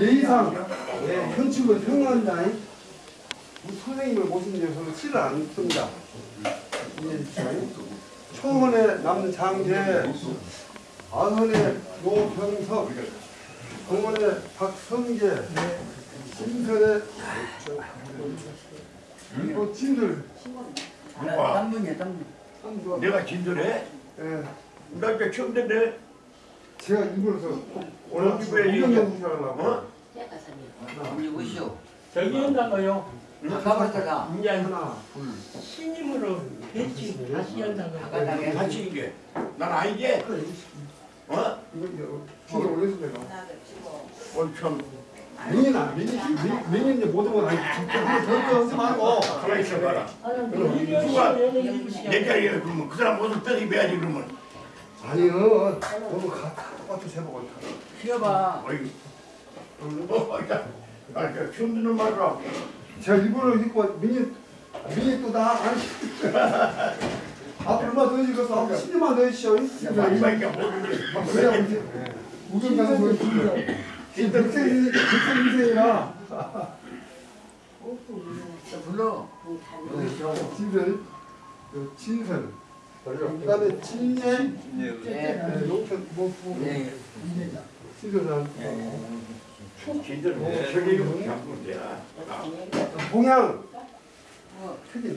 예의상 예, 현충을. 우리 선생님을 모신 데서는 실을 안 씁니다. 초원에 남는 장제, 아선의 노병석, 동원의 박성계, 신선의 뭐 진들, 누가? 땀분이야 땀분. 한번 내가 진술해? 예, 나 이제 처음 듣네. 제가 입으로서 오늘 집에 이런 이거- 연습을 하려고 어? 오시오. 저기 한다고요. 가봤다가 이제 하나, 둘, 신임으로 배치 다시 한다고요. 같이 이게. 난 아니지? 어? 이거 중에 올려서 내가 처음. 민이나 민이 민- 민이 이제 모든 건 아니 하지 말고 가만히 있어봐라. 누가 내 자리에 그러면 그 사람 옷을 떠 입어야지 그러면. 아니요 너무 가 똑같이 세보고 쉬어봐. 어이. 어, 야. 아, 저 처음 듣는 말이라. 제가 일부러 입고 민이 민이 또나 아니 앞으로만 더 해주겠어 앞으로 10년만 더 해주시오 마지막에 모르는데. 왜냐 우리 우리 가서 뭐 백세 백세 인생이라 불러. 진설 그 진설 그다음에 진예 네. 뭐 네. 뭐 되나? 봉양 어, 크게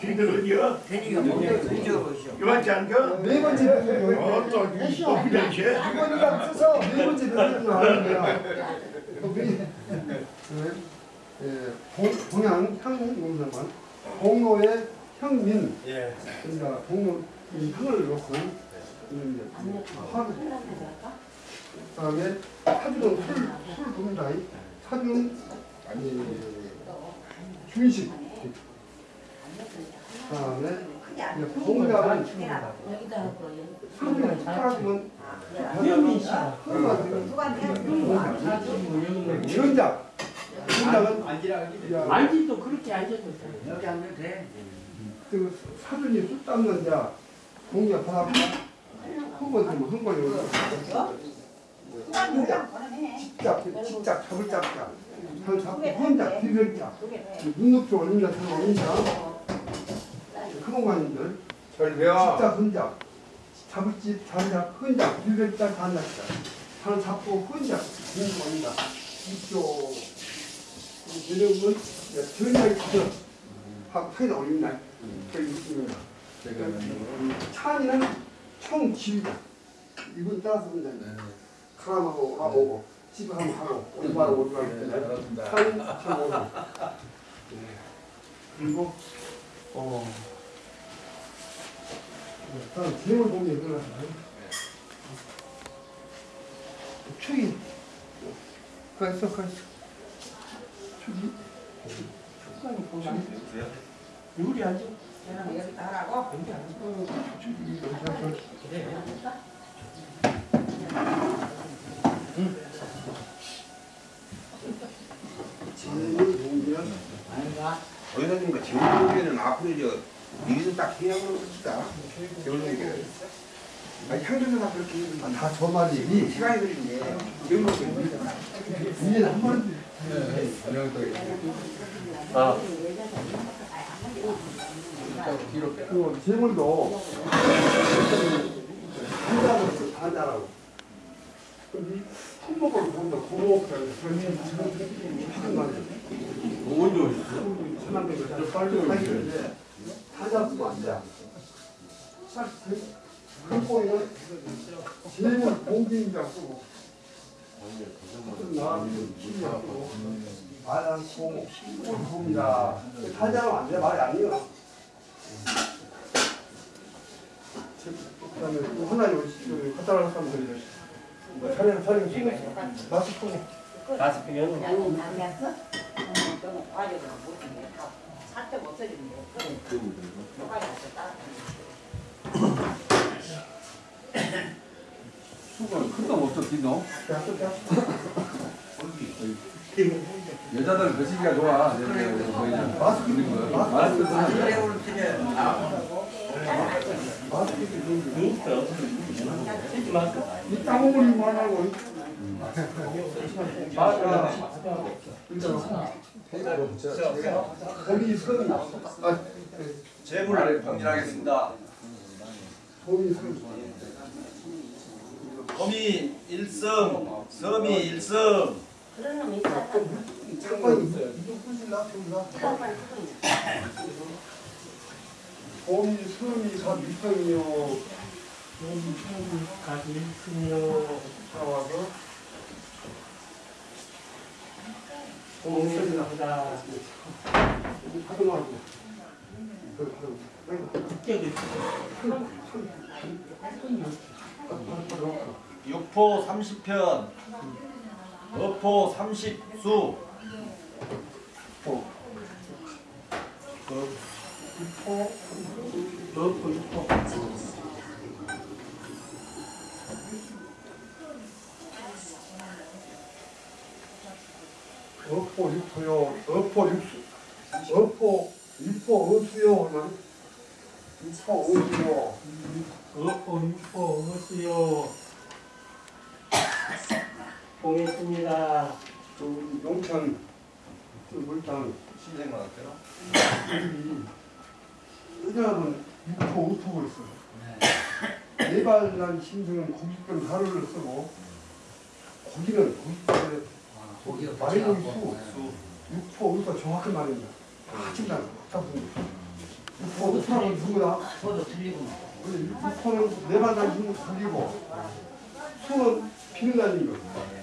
진짜 어디야? 잊어보시오. 이만치 않겨? 네 번째 병이요. 어, 또, 또 그냥 쟤? 이번이가 써서 네 번째 병이 나오는 거야. 예, 봉, 봉양 향공사만 봉로의 향민. 예. 그러니까 봉로 이 향을 넣고 이제 화. 그다음에 사주는 술, 술 봅니다. 사주는 아니. 그다음에 이제 봉양은 사주는 사주는 현민 씨가 전작. 전작은 앉지도 그렇게 앉아도 돼. 여기 앉아도 돼. 그 사준이 술 닦는 자 하나 한번 되면 한 번에 직작 직작 잡을 잡자. 한 잡고 혼자 비별자. 눈높이 올린다 산 올린다. 잘 배워. 직작 혼자. 잡을 집 잡자 혼자 비별자 간다자. 산 잡고 혼자 공부 올린다. 이쪽. 이름은 전략이 가서 하고 사이다 올린다 그 있습니다. 찬이는 총 지휘자. 이분 따라서 혼자 카람하고 와보고 집에 한번 하고 오리바로 했는데 찬이 참 오고. 그리고 어. 다음 제목을 보면 이거는 축이 가있어 가있어 축이 앉아. 여기다 하라고? 제목을 보면 의사님과 재물용계는 앞으로 저 여기서 딱 해야 그러니까 재물용계 아니 향전은 다 그렇게 해요. 다저 말이 시간이 걸리는데 재물용계 이게 한 번. 그 재물도 한자로 써, 한자라고. 품목을 보면 고목을 하는 말이에요. 먼저 천안백을 빨리 하기는데 한자 쓰면 안 돼. 그 보이는 재물 공기인자 쓰고 나는 신경 쓰고 말안 쓰고 뭘 봅니다. 한자로 안 돼. 말이 아니에요. 그 다음에 또 하나 여기 갖다 놓은 사람들이 촬영 촬영 찍어 마스크 다섯 개는 살때 못 써주는데. 누가 따라. 수건 큰거 없어 네. 여자들 거시기가 좋아. 내- 내- 내- 거의 마스크 있는 거 마스크 마스크 그래 거? 이 땅어머니 말하고 아, 재물을 선 범이 일성, 섬이 일성, 그런 놈이 있었다. 잠깐 이거 부실라 부실라 거기 선이 사 밑성이요 가지 있으며 나와서 공연보다 하도 말고 그 하도 국격이 육포 30편, 어포 30수, 넓고 있고 어포 육포요 어포 육수. 어포 육포 어수요 얼마나? 육포 어수요. 어포 육포 어수요 공했습니다. 저 용천 저 물당 신생만 할게요. 여자는 육포 우포가 있어 네발난 심승은 고깃근 하루를 쓰고 고기는 고깃근에 고기가 말이 고기 붙여갖고. 수. 육포 우포 정확한 말입니다 다 친다 다 분다 육포 우포라고 누구다 저도 틀리고. 근데 육포는 네발난 심승 고기고 수는 비는다는 거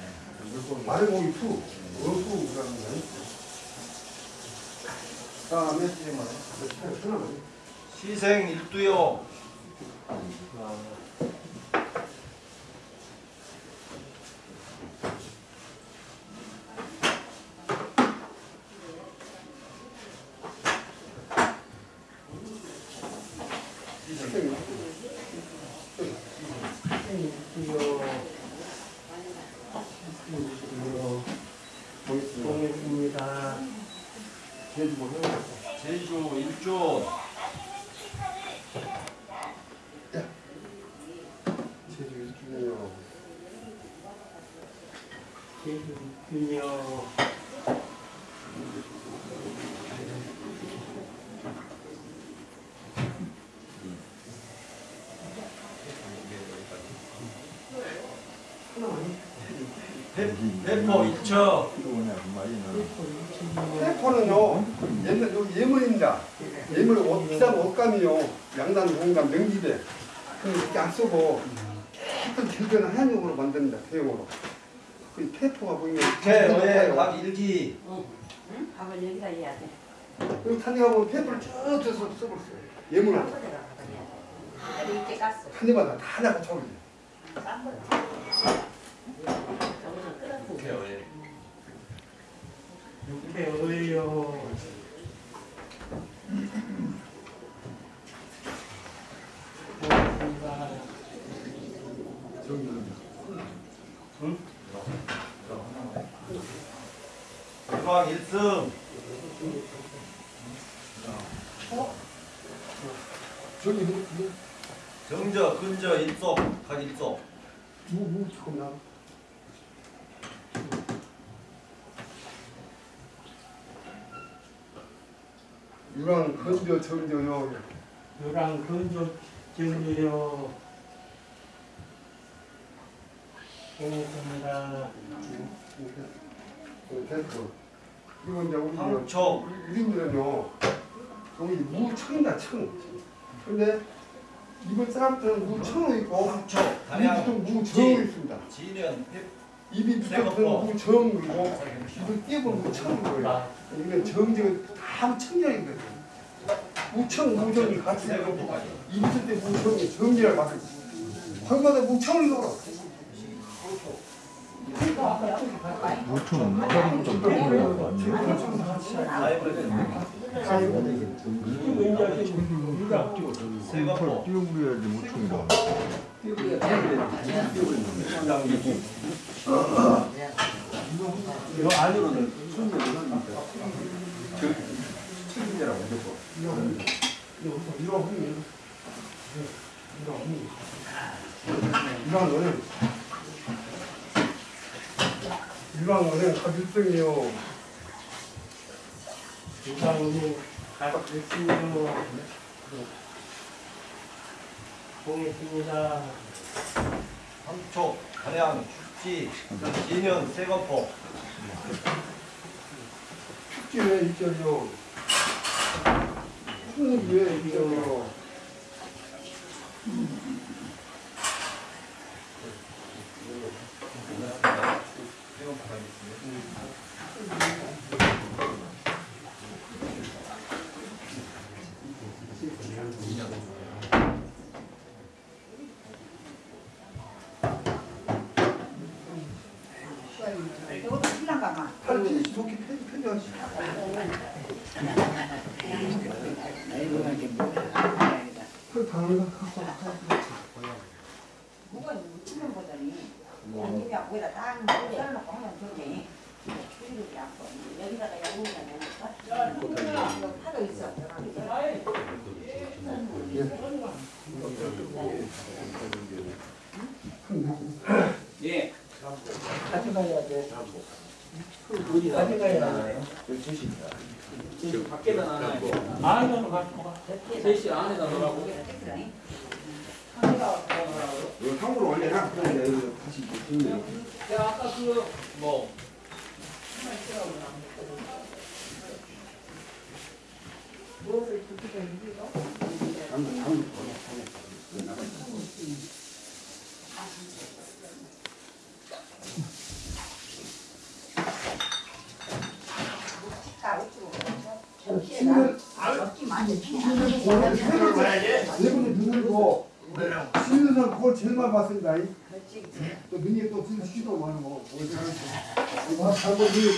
말의 고기 수 어수라는 거야 다음에 하나만 시생 일두요, 공했습니다. 제주 일존, 제주 일주년요 배- 배포 일처, 페퍼는요 옛날 요 예물입니다. 예물 옷 비싼 옷감이요 양단 공감 명기대 그 이렇게 안 쓰고 어떤 질겨는 한용으로 만듭니다 대용으로. 그 페퍼가 보이면 개어의 각 일기, 응? 밥을 여기다 해야 돼. 그리고 탄에 가보면 페퍼를 쭉 쳐서 써버렸어요. 돼. 이렇게 깠어. 한 입마다 다 나가 쳐버려. 싼 거야. 저거는 끓었는데. 개어의 육회어요 공했습니다. 대광 일승, 저기 뭐, 뭐, 정저, 근저, 입속, 각 입속, 뭐, 뭐 나. 유랑 건조 정조요. 요랑 근조 정류요 공했습니다. 그 됐어. 이거 이제 우리 황초, 우리들은요 여기 무청이다 청. 근데 이번 사람들은 무청이 있고 담양, 또 무정이 있습니다. 폐- 입이 붙어서 무정이고 입을 띄우면 무청인 거예요. 아, 이게 정정은 다 무청이거든요. 무청 무정이 같이 있고 세금포까지. 입 있을 때 무청이 정리를 받고 거기마다 무청을 넣어. 세금포, 띄워버려야지 무충이라. 이거 안으로는. 저 책임자라고 무조건. 이거 하면 일반어는 일반어는 가질성이요. 유방은이 갈수요 보겠습니다. 삼촉, 가량, 축지, 진연, 세거포. 축지 왜 있죠요? 왜 있죠 봐. 팔찌 좋게 편- 편지하시. 뭐가 생각이 나나요? 주시다. 지금 밖에다 놔놔요. 아, 이거 가. 3시 안에다 넣으라고. 이거 상으로 원래랑 그런데 여기 다시 무슨 야, 아까 그 뭐. 신을 내분이 누르고 쉬는 사람 그걸 제일 많이 봤습니다. 또 눈이 또 진짜 쉬도 많은 거. 뭐 잘못 눈이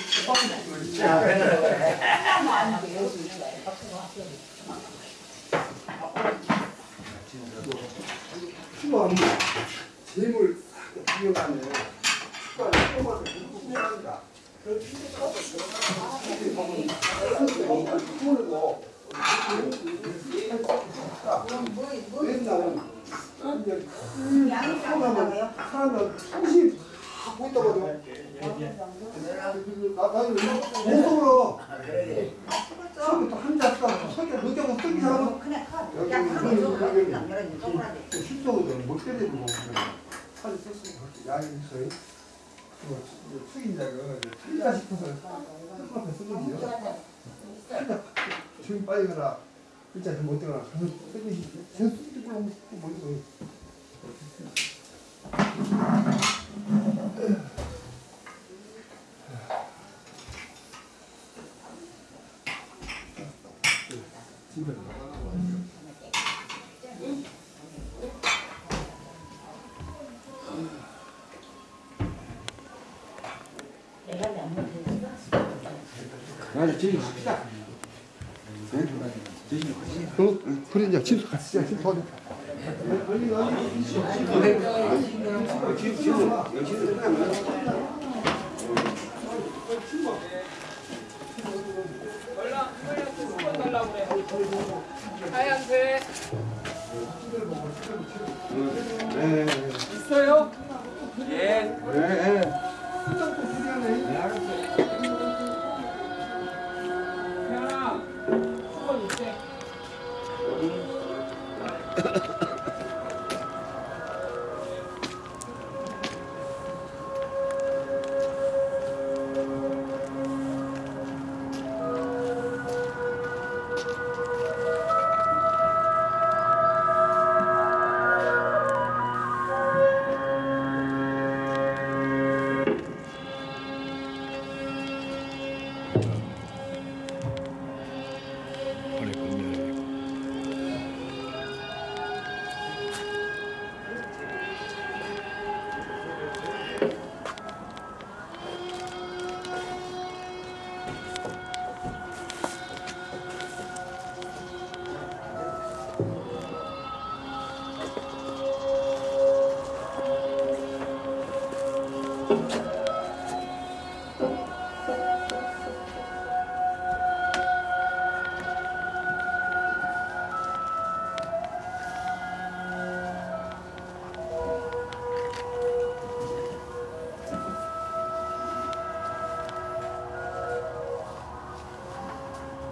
쉬도 안 돼. 재물 비교가네. 숟가락 뽑아서 공부합니다. 양이 그냥 커. 여기 야, 여기 있어. 여기 그냥 이런 동그라미. 실적으로 못 때리고 살이 썼으니까 약이 있어요. 숙인자가 틀리다 싶어서 앞에 쓰는 거요. 지금 빨리 가라. 진짜 못 들어가. 가서 쓰기 제 숙이도 몰라 못 들어. 집에 아니 저기 갑시다. 어? 그래 이제 집 같이 자. 집 끝나면 하얀색 네. Ha ha ha.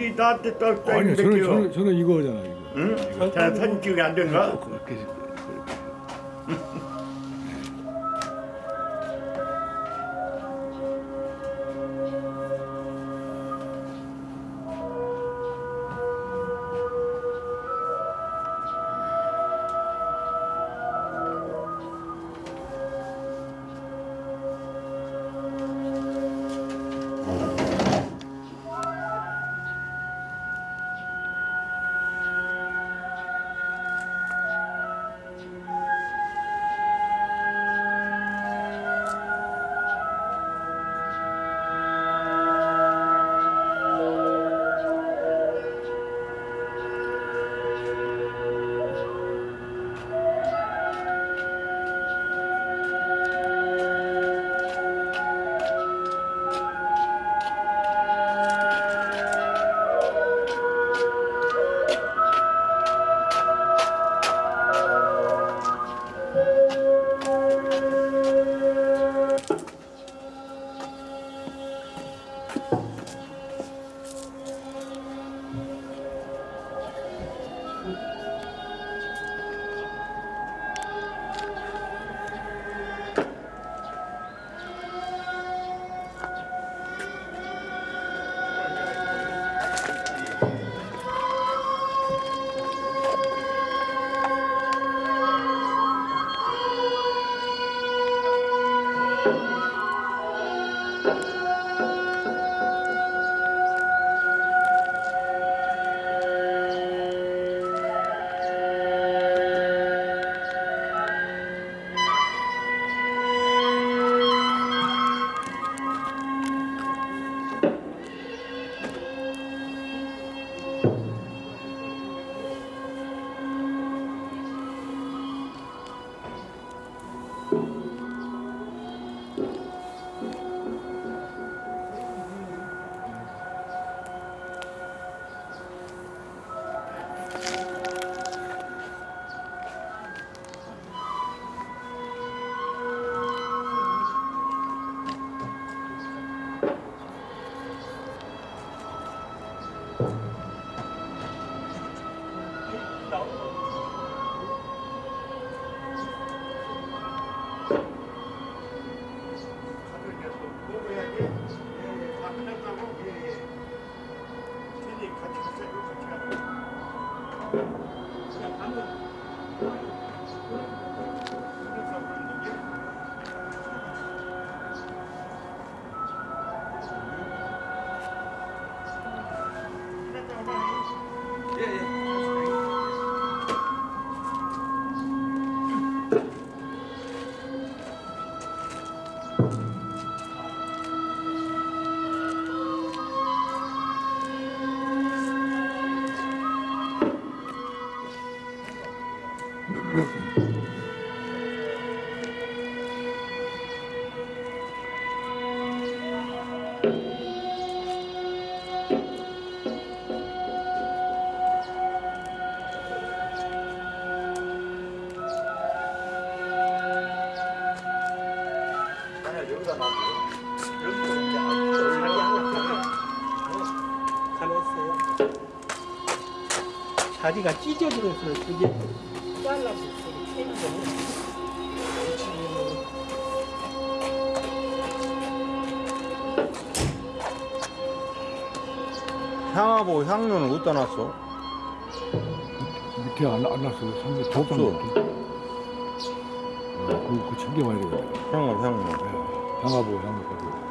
것인지 나한테 또 아니요, 저는, 저는, 저는 이거잖아요, 이거. 응? 자, 사진 찍으면 안 되는가? 그 자리가 찢어지면서 그게 잘라서 소리 캐는 거는 향하고 향료는 어디다 놨어? 밑에 안, 안 났어요. 상대 없어. 어, 그, 그 챙겨와야 되겠다. 향하고 향료. 네. 향하고 향하고.